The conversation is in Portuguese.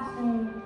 está